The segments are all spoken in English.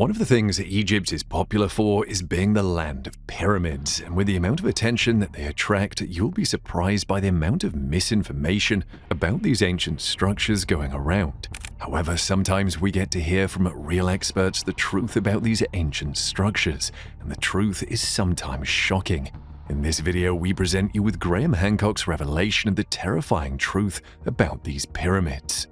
One of the things that Egypt is popular for is being the land of pyramids, and with the amount of attention that they attract, you'll be surprised by the amount of misinformation about these ancient structures going around. However, sometimes we get to hear from real experts the truth about these ancient structures, and the truth is sometimes shocking. In this video, we present you with Graham Hancock's revelation of the terrifying truth about these pyramids.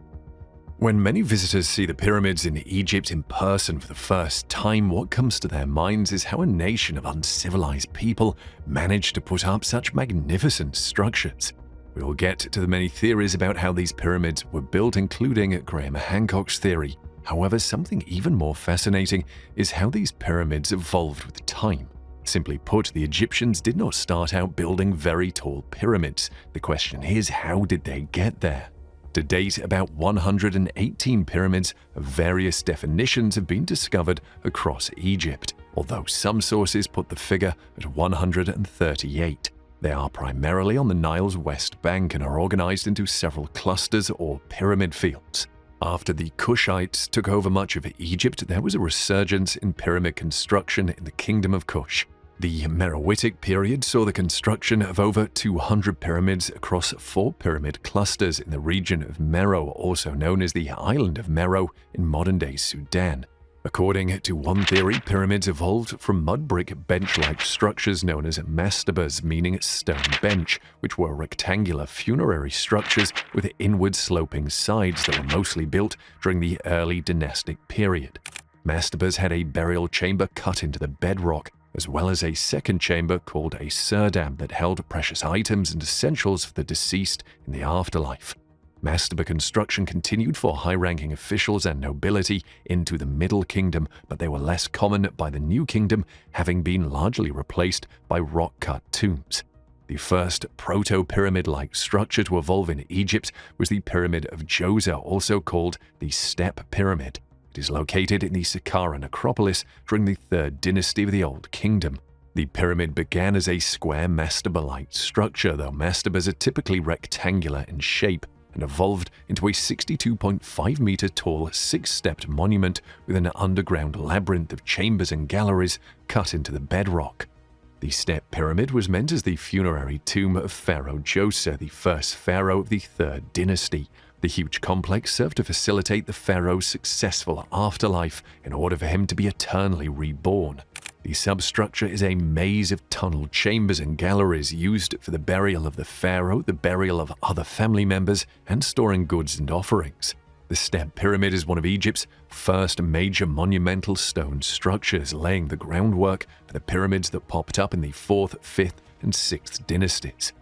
When many visitors see the pyramids in Egypt in person for the first time, what comes to their minds is how a nation of uncivilized people managed to put up such magnificent structures. We will get to the many theories about how these pyramids were built, including Graham Hancock's theory. However, something even more fascinating is how these pyramids evolved with time. Simply put, the Egyptians did not start out building very tall pyramids. The question is, how did they get there? To date, about 118 pyramids of various definitions have been discovered across Egypt, although some sources put the figure at 138. They are primarily on the Nile's west bank and are organized into several clusters or pyramid fields. After the Kushites took over much of Egypt, there was a resurgence in pyramid construction in the Kingdom of Kush. The Meroitic period saw the construction of over 200 pyramids across four pyramid clusters in the region of Meroe, also known as the island of Meroe in modern-day Sudan. According to one theory, pyramids evolved from mud brick bench-like structures known as mastabas, meaning stone bench, which were rectangular funerary structures with inward-sloping sides that were mostly built during the early dynastic period. Mastabas had a burial chamber cut into the bedrock, as well as a second chamber called a serdab that held precious items and essentials for the deceased in the afterlife. Mastaba construction continued for high-ranking officials and nobility into the Middle Kingdom, but they were less common by the New Kingdom, having been largely replaced by rock-cut tombs. The first proto-pyramid-like structure to evolve in Egypt was the Pyramid of Djoser, also called the Step Pyramid. It is located in the Saqqara necropolis during the Third Dynasty of the Old Kingdom. The pyramid began as a square mastaba-like structure, though mastabas are typically rectangular in shape, and evolved into a 62.5 meter tall, six-stepped monument with an underground labyrinth of chambers and galleries cut into the bedrock. The step pyramid was meant as the funerary tomb of Pharaoh Djoser, the first pharaoh of the Third Dynasty, the huge complex served to facilitate the pharaoh's successful afterlife in order for him to be eternally reborn. The substructure is a maze of tunnel chambers and galleries used for the burial of the pharaoh, the burial of other family members, and storing goods and offerings. The Step Pyramid is one of Egypt's first major monumental stone structures, laying the groundwork for the pyramids that popped up in the 4th, 5th, and 6th dynasties.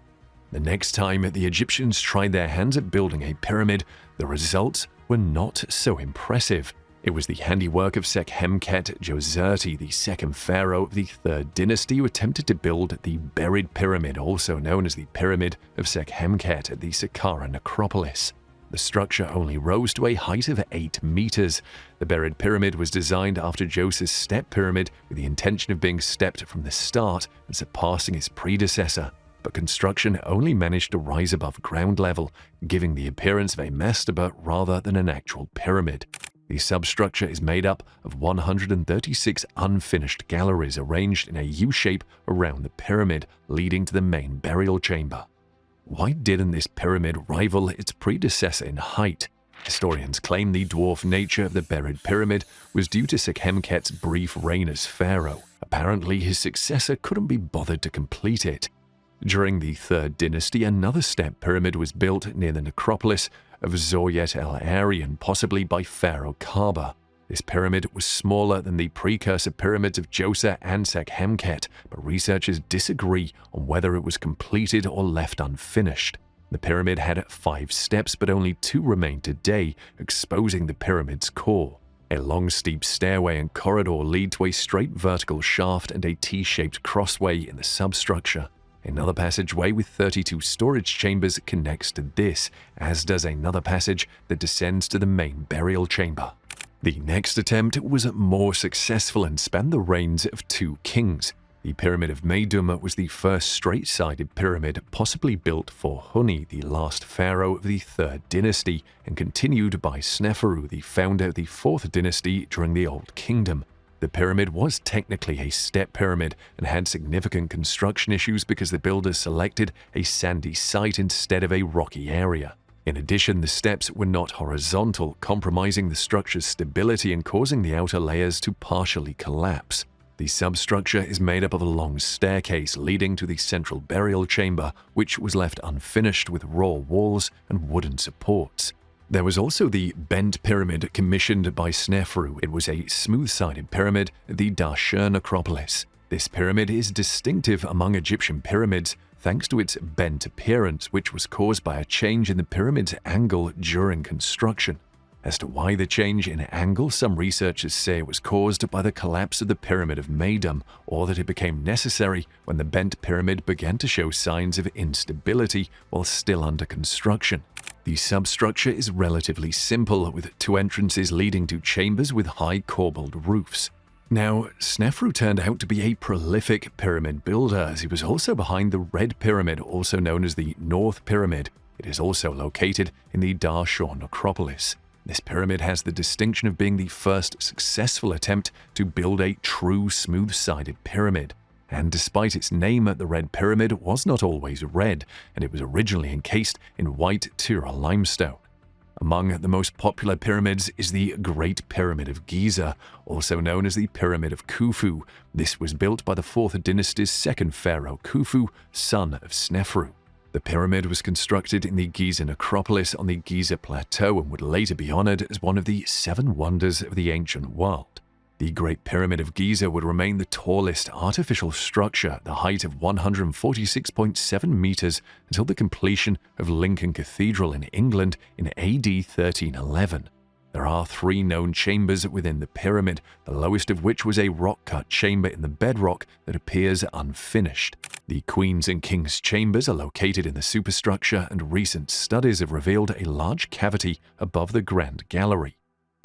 The next time the Egyptians tried their hands at building a pyramid, the results were not so impressive. It was the handiwork of Sekhemkhet Djoserti, the second pharaoh of the third dynasty, who attempted to build the buried pyramid, also known as the Pyramid of Sekhemkhet at the Saqqara necropolis. The structure only rose to a height of 8 meters. The buried pyramid was designed after Djoser's step pyramid with the intention of being stepped from the start and surpassing its predecessor but construction only managed to rise above ground level, giving the appearance of a mastaba rather than an actual pyramid. The substructure is made up of 136 unfinished galleries arranged in a U-shape around the pyramid, leading to the main burial chamber. Why didn't this pyramid rival its predecessor in height? Historians claim the dwarf nature of the buried pyramid was due to Sekhemkhet's brief reign as pharaoh. Apparently, his successor couldn't be bothered to complete it. During the Third Dynasty, another step pyramid was built near the necropolis of Zawyet el Aryan, possibly by Pharaoh Khaba. This pyramid was smaller than the precursor pyramids of Djoser and Sekhemkhet, but researchers disagree on whether it was completed or left unfinished. The pyramid had five steps, but only two remain today, exposing the pyramid's core. A long steep stairway and corridor lead to a straight vertical shaft and a T-shaped crossway in the substructure. Another passageway with 32 storage chambers connects to this, as does another passage that descends to the main burial chamber. The next attempt was more successful and spanned the reigns of two kings. The Pyramid of Meidum was the first straight-sided pyramid possibly built for Huni, the last pharaoh of the Third Dynasty, and continued by Sneferu, the founder of the Fourth Dynasty during the Old Kingdom. The pyramid was technically a step pyramid and had significant construction issues because the builders selected a sandy site instead of a rocky area. In addition, the steps were not horizontal, compromising the structure's stability and causing the outer layers to partially collapse. The substructure is made up of a long staircase leading to the central burial chamber, which was left unfinished with raw walls and wooden supports. There was also the bent pyramid commissioned by Snefru. It was a smooth-sided pyramid the Dahshur necropolis. This pyramid is distinctive among Egyptian pyramids thanks to its bent appearance, which was caused by a change in the pyramid's angle during construction. As to why the change in angle, some researchers say it was caused by the collapse of the Pyramid of Meidum, or that it became necessary when the bent pyramid began to show signs of instability while still under construction. The substructure is relatively simple, with two entrances leading to chambers with high corbelled roofs. Now, Snefru turned out to be a prolific pyramid builder, as he was also behind the Red Pyramid, also known as the North Pyramid. It is also located in the Dahshur necropolis. This pyramid has the distinction of being the first successful attempt to build a true smooth-sided pyramid and despite its name, the Red Pyramid was not always red, and it was originally encased in white Tura limestone. Among the most popular pyramids is the Great Pyramid of Giza, also known as the Pyramid of Khufu. This was built by the 4th dynasty's second pharaoh Khufu, son of Snefru. The pyramid was constructed in the Giza necropolis on the Giza Plateau and would later be honored as one of the seven wonders of the ancient world. The Great Pyramid of Giza would remain the tallest artificial structure at the height of 146.7 meters until the completion of Lincoln Cathedral in England in AD 1311. There are three known chambers within the pyramid, the lowest of which was a rock-cut chamber in the bedrock that appears unfinished. The Queen's and King's chambers are located in the superstructure and recent studies have revealed a large cavity above the Grand Gallery.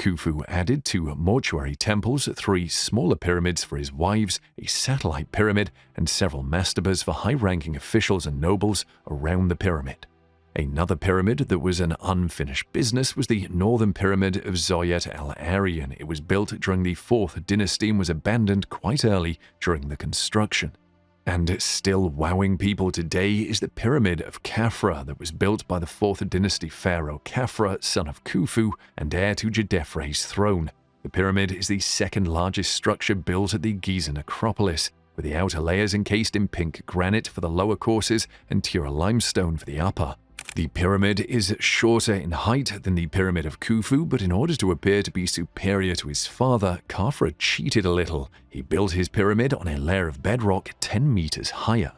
Khufu added two mortuary temples, three smaller pyramids for his wives, a satellite pyramid, and several mastabas for high-ranking officials and nobles around the pyramid. Another pyramid that was an unfinished business was the Northern Pyramid of Zawyet el-Aryan. It was built during the 4th dynasty and was abandoned quite early during the construction. And still wowing people today is the Pyramid of Khafra that was built by the 4th dynasty pharaoh Khafra, son of Khufu and heir to Djedefre's throne. The pyramid is the second largest structure built at the Giza necropolis, with the outer layers encased in pink granite for the lower courses and Tura limestone for the upper. The pyramid is shorter in height than the Pyramid of Khufu, but in order to appear to be superior to his father, Khafra cheated a little. He built his pyramid on a layer of bedrock 10 meters higher.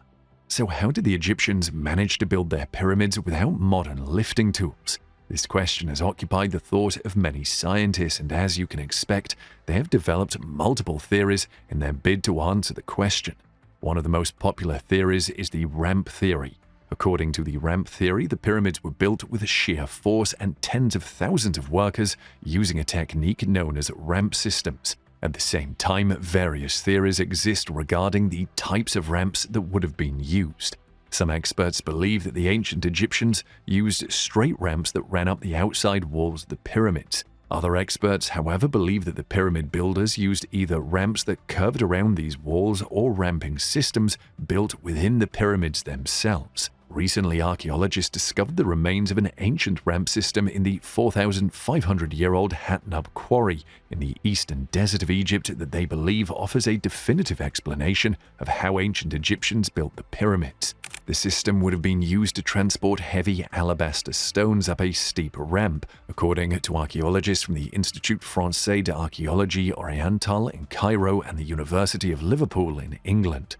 So how did the Egyptians manage to build their pyramids without modern lifting tools? This question has occupied the thought of many scientists, and as you can expect, they have developed multiple theories in their bid to answer the question. One of the most popular theories is the ramp theory, According to the ramp theory, the pyramids were built with sheer force and tens of thousands of workers using a technique known as ramp systems. At the same time, various theories exist regarding the types of ramps that would have been used. Some experts believe that the ancient Egyptians used straight ramps that ran up the outside walls of the pyramids. Other experts, however, believe that the pyramid builders used either ramps that curved around these walls or ramping systems built within the pyramids themselves. Recently, archaeologists discovered the remains of an ancient ramp system in the 4,500-year-old Hatnub quarry in the eastern desert of Egypt that they believe offers a definitive explanation of how ancient Egyptians built the pyramids. The system would have been used to transport heavy alabaster stones up a steep ramp, according to archaeologists from the Institut Français d'Archéologie Orientale in Cairo and the University of Liverpool in England.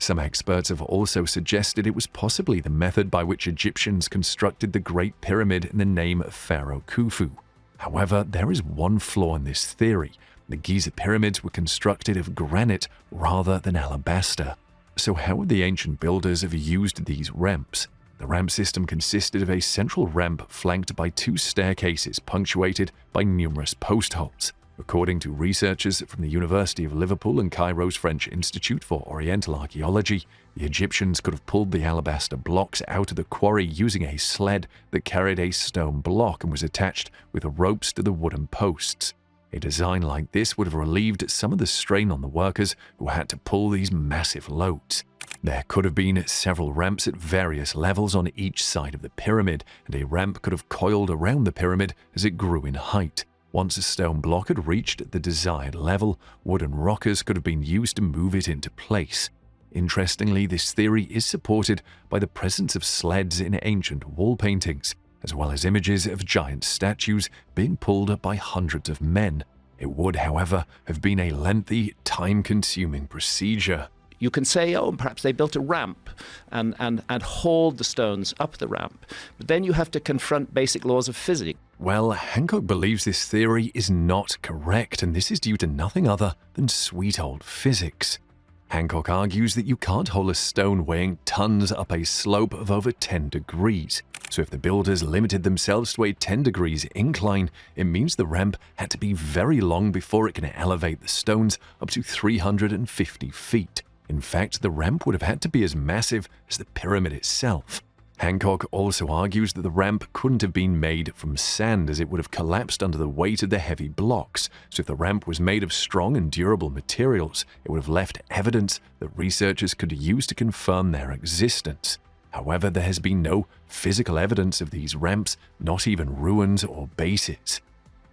Some experts have also suggested it was possibly the method by which Egyptians constructed the Great Pyramid in the name of Pharaoh Khufu. However, there is one flaw in this theory. The Giza pyramids were constructed of granite rather than alabaster. So how would the ancient builders have used these ramps? The ramp system consisted of a central ramp flanked by two staircases punctuated by numerous post holes. According to researchers from the University of Liverpool and Cairo's French Institute for Oriental Archaeology, the Egyptians could have pulled the alabaster blocks out of the quarry using a sled that carried a stone block and was attached with ropes to the wooden posts. A design like this would have relieved some of the strain on the workers who had to pull these massive loads. There could have been several ramps at various levels on each side of the pyramid, and a ramp could have coiled around the pyramid as it grew in height. Once a stone block had reached the desired level, wooden rockers could have been used to move it into place. Interestingly, this theory is supported by the presence of sleds in ancient wall paintings, as well as images of giant statues being pulled by hundreds of men. It would, however, have been a lengthy, time consuming procedure. You can say, oh, perhaps they built a ramp and, and, and hauled the stones up the ramp. But then you have to confront basic laws of physics. Well, Hancock believes this theory is not correct, and this is due to nothing other than sweet old physics. Hancock argues that you can't haul a stone weighing tons up a slope of over 10 degrees. So if the builders limited themselves to a 10 degrees incline, it means the ramp had to be very long before it can elevate the stones up to 350 feet. In fact, the ramp would have had to be as massive as the pyramid itself. Hancock also argues that the ramp couldn't have been made from sand as it would have collapsed under the weight of the heavy blocks, so if the ramp was made of strong and durable materials, it would have left evidence that researchers could use to confirm their existence. However, there has been no physical evidence of these ramps, not even ruins or bases.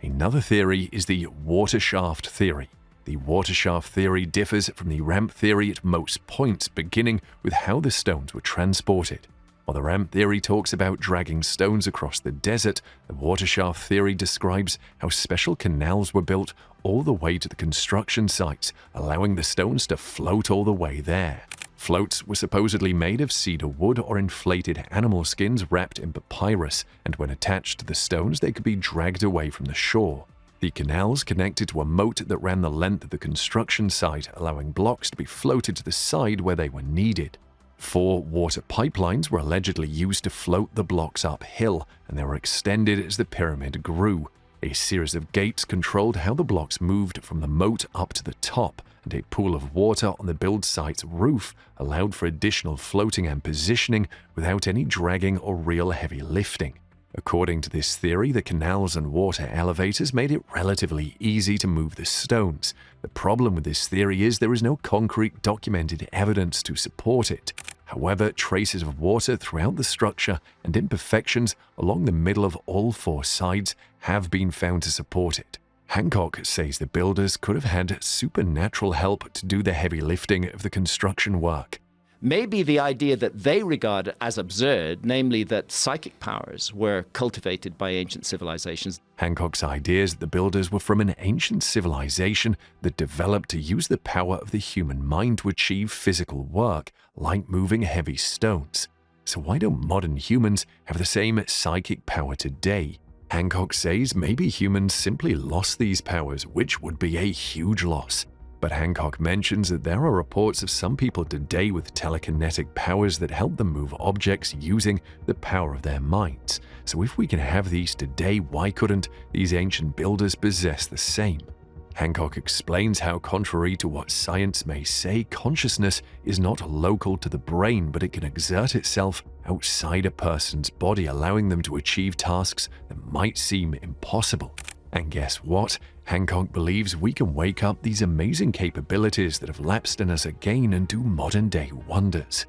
Another theory is the water shaft theory. The water shaft theory differs from the ramp theory at most points, beginning with how the stones were transported. While the ramp theory talks about dragging stones across the desert, the water shaft theory describes how special canals were built all the way to the construction sites, allowing the stones to float all the way there. Floats were supposedly made of cedar wood or inflated animal skins wrapped in papyrus, and when attached to the stones, they could be dragged away from the shore. The canals connected to a moat that ran the length of the construction site, allowing blocks to be floated to the side where they were needed. Four water pipelines were allegedly used to float the blocks uphill, and they were extended as the pyramid grew. A series of gates controlled how the blocks moved from the moat up to the top, and a pool of water on the build site's roof allowed for additional floating and positioning without any dragging or real heavy lifting. According to this theory, the canals and water elevators made it relatively easy to move the stones. The problem with this theory is there is no concrete documented evidence to support it. However, traces of water throughout the structure and imperfections along the middle of all four sides have been found to support it. Hancock says the builders could have had supernatural help to do the heavy lifting of the construction work. Maybe the idea that they regard as absurd, namely that psychic powers were cultivated by ancient civilizations. Hancock's ideas that the builders were from an ancient civilization that developed to use the power of the human mind to achieve physical work, like moving heavy stones. So why don't modern humans have the same psychic power today? Hancock says maybe humans simply lost these powers, which would be a huge loss. But Hancock mentions that there are reports of some people today with telekinetic powers that help them move objects using the power of their minds. So if we can have these today, why couldn't these ancient builders possess the same? Hancock explains how, contrary to what science may say, consciousness is not local to the brain, but it can exert itself outside a person's body, allowing them to achieve tasks that might seem impossible. And guess what? Hancock believes we can wake up these amazing capabilities that have lapsed in us again and do modern day wonders.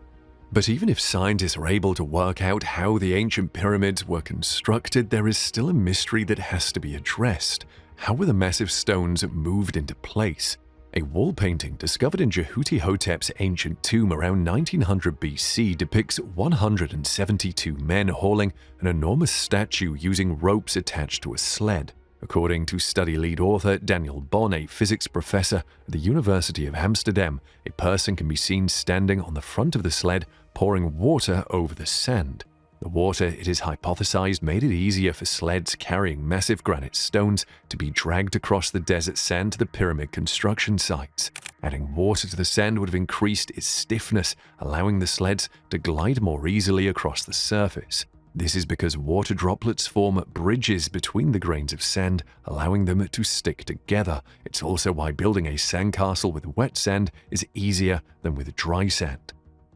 But even if scientists are able to work out how the ancient pyramids were constructed, there is still a mystery that has to be addressed. How were the massive stones moved into place? A wall painting discovered in Djehutihotep's ancient tomb around 1900 BC depicts 172 men hauling an enormous statue using ropes attached to a sled. According to study lead author Daniel Bonn, a physics professor at the University of Amsterdam, a person can be seen standing on the front of the sled pouring water over the sand. The water, it is hypothesized, made it easier for sleds carrying massive granite stones to be dragged across the desert sand to the pyramid construction sites. Adding water to the sand would have increased its stiffness, allowing the sleds to glide more easily across the surface. This is because water droplets form bridges between the grains of sand, allowing them to stick together. It's also why building a sandcastle with wet sand is easier than with dry sand.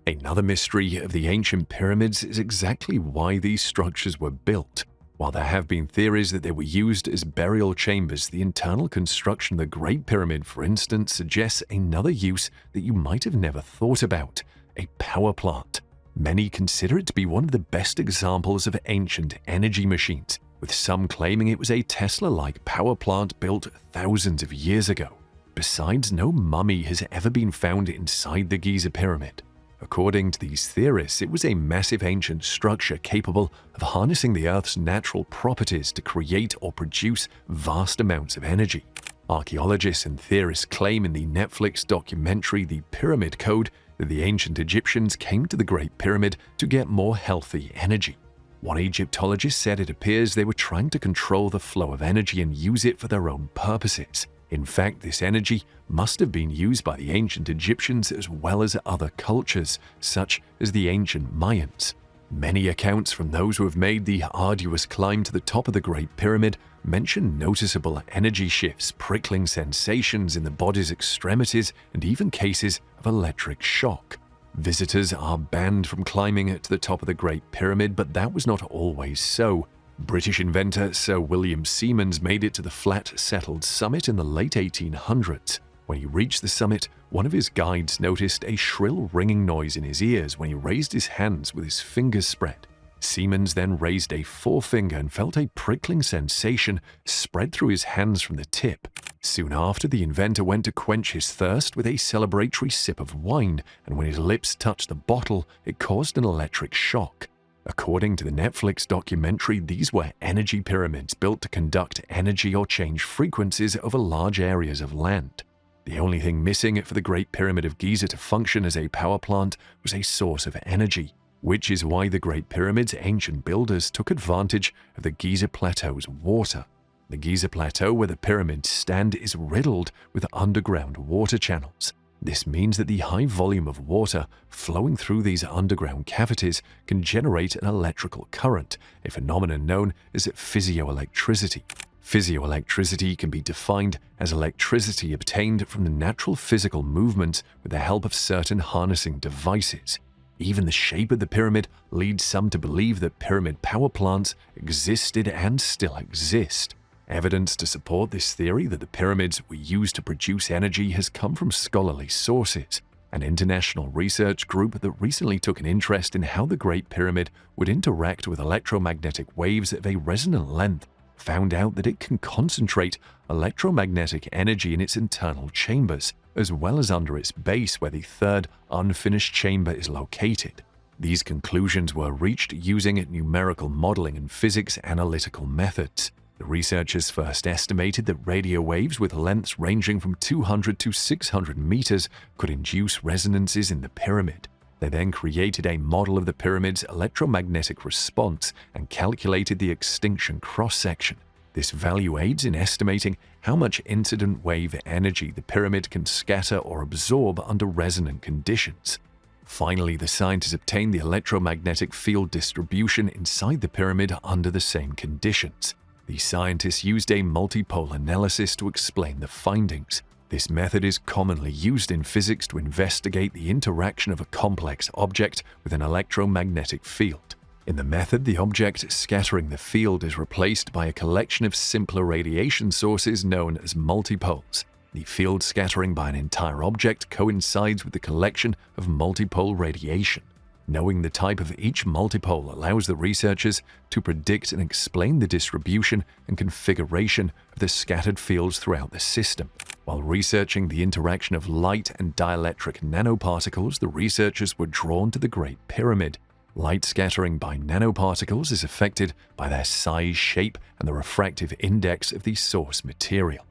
Another mystery of the ancient pyramids is exactly why these structures were built. While there have been theories that they were used as burial chambers, the internal construction of the Great Pyramid, for instance, suggests another use that you might have never thought about a power plant. Many consider it to be one of the best examples of ancient energy machines, with some claiming it was a Tesla like power plant built thousands of years ago. Besides, no mummy has ever been found inside the Giza Pyramid. According to these theorists, it was a massive ancient structure capable of harnessing the Earth's natural properties to create or produce vast amounts of energy. Archaeologists and theorists claim in the Netflix documentary The Pyramid Code that the ancient Egyptians came to the Great Pyramid to get more healthy energy. One Egyptologist said it appears they were trying to control the flow of energy and use it for their own purposes. In fact, this energy must have been used by the ancient Egyptians as well as other cultures, such as the ancient Mayans. Many accounts from those who have made the arduous climb to the top of the Great Pyramid mention noticeable energy shifts, prickling sensations in the body's extremities, and even cases of electric shock. Visitors are banned from climbing to the top of the Great Pyramid, but that was not always so. British inventor Sir William Siemens made it to the flat settled summit in the late 1800s. When he reached the summit, one of his guides noticed a shrill ringing noise in his ears when he raised his hands with his fingers spread. Siemens then raised a forefinger and felt a prickling sensation spread through his hands from the tip. Soon after, the inventor went to quench his thirst with a celebratory sip of wine, and when his lips touched the bottle, it caused an electric shock. According to the Netflix documentary, these were energy pyramids built to conduct energy or change frequencies over large areas of land. The only thing missing for the Great Pyramid of Giza to function as a power plant was a source of energy, which is why the Great Pyramid's ancient builders took advantage of the Giza Plateau's water. The Giza Plateau, where the pyramids stand, is riddled with underground water channels. This means that the high volume of water flowing through these underground cavities can generate an electrical current, a phenomenon known as physioelectricity. Physioelectricity can be defined as electricity obtained from the natural physical movement with the help of certain harnessing devices. Even the shape of the pyramid leads some to believe that pyramid power plants existed and still exist. Evidence to support this theory that the pyramids were used to produce energy has come from scholarly sources. An international research group that recently took an interest in how the Great Pyramid would interact with electromagnetic waves of a resonant length found out that it can concentrate electromagnetic energy in its internal chambers, as well as under its base where the third unfinished chamber is located. These conclusions were reached using numerical modeling and physics analytical methods. The researchers first estimated that radio waves with lengths ranging from 200 to 600 meters could induce resonances in the pyramid. They then created a model of the pyramid's electromagnetic response and calculated the extinction cross-section. This value aids in estimating how much incident wave energy the pyramid can scatter or absorb under resonant conditions. Finally, the scientists obtained the electromagnetic field distribution inside the pyramid under the same conditions. The scientists used a multipole analysis to explain the findings. This method is commonly used in physics to investigate the interaction of a complex object with an electromagnetic field. In the method, the object scattering the field is replaced by a collection of simpler radiation sources known as multipoles. The field scattering by an entire object coincides with the collection of multipole radiation. Knowing the type of each multipole allows the researchers to predict and explain the distribution and configuration of the scattered fields throughout the system. While researching the interaction of light and dielectric nanoparticles, the researchers were drawn to the Great Pyramid. Light scattering by nanoparticles is affected by their size, shape, and the refractive index of the source material.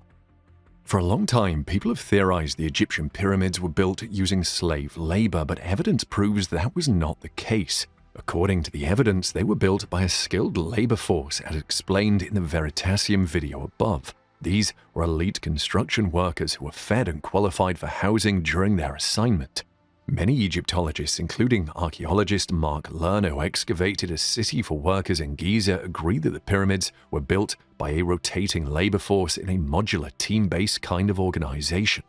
For a long time, people have theorized the Egyptian pyramids were built using slave labor, but evidence proves that was not the case. According to the evidence, they were built by a skilled labor force, as explained in the Veritasium video above. These were elite construction workers who were fed and qualified for housing during their assignment. Many Egyptologists, including archaeologist Mark Lehner, who excavated a city for workers in Giza, agree that the pyramids were built by a rotating labor force in a modular team-based kind of organization.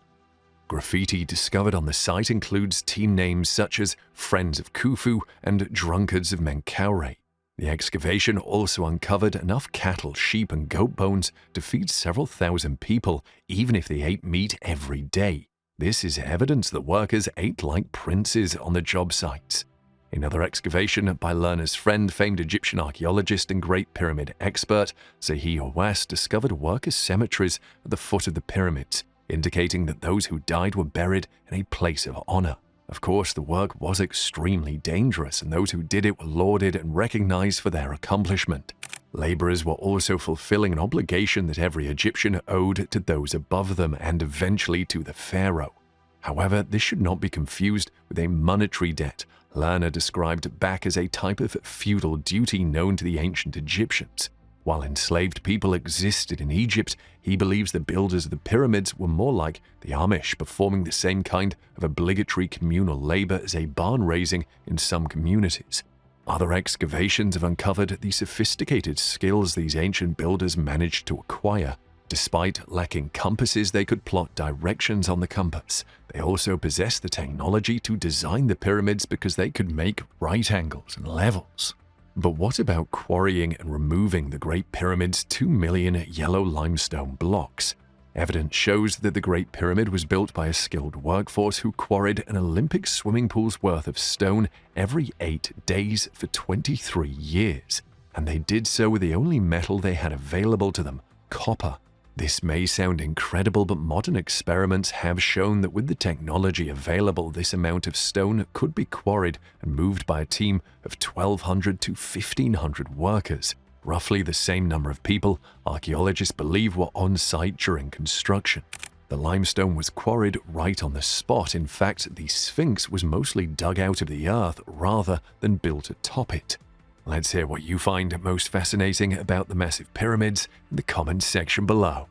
Graffiti discovered on the site includes team names such as Friends of Khufu and Drunkards of Menkaure. The excavation also uncovered enough cattle, sheep, and goat bones to feed several thousand people, even if they ate meat every day. This is evidence that workers ate like princes on the job sites. Another excavation by Lehner's friend, famed Egyptian archaeologist and Great Pyramid expert, Zahi Hawass, discovered workers' cemeteries at the foot of the pyramids, indicating that those who died were buried in a place of honor. Of course, the work was extremely dangerous, and those who did it were lauded and recognized for their accomplishment. Laborers were also fulfilling an obligation that every Egyptian owed to those above them and eventually to the pharaoh. However, this should not be confused with a monetary debt, Lehner described back as a type of feudal duty known to the ancient Egyptians. While enslaved people existed in Egypt, he believes the builders of the pyramids were more like the Amish, performing the same kind of obligatory communal labor as a barn raising in some communities. Other excavations have uncovered the sophisticated skills these ancient builders managed to acquire. Despite lacking compasses, they could plot directions on the compass. They also possessed the technology to design the pyramids because they could make right angles and levels. But what about quarrying and removing the Great Pyramid's 2 million yellow limestone blocks? Evidence shows that the Great Pyramid was built by a skilled workforce who quarried an Olympic swimming pool's worth of stone every eight days for 23 years. And they did so with the only metal they had available to them copper. This may sound incredible, but modern experiments have shown that with the technology available, this amount of stone could be quarried and moved by a team of 1,200 to 1,500 workers, roughly the same number of people archaeologists believe were on site during construction. The limestone was quarried right on the spot. In fact, the Sphinx was mostly dug out of the earth rather than built atop it. Let's hear what you find most fascinating about the massive pyramids in the comments section below.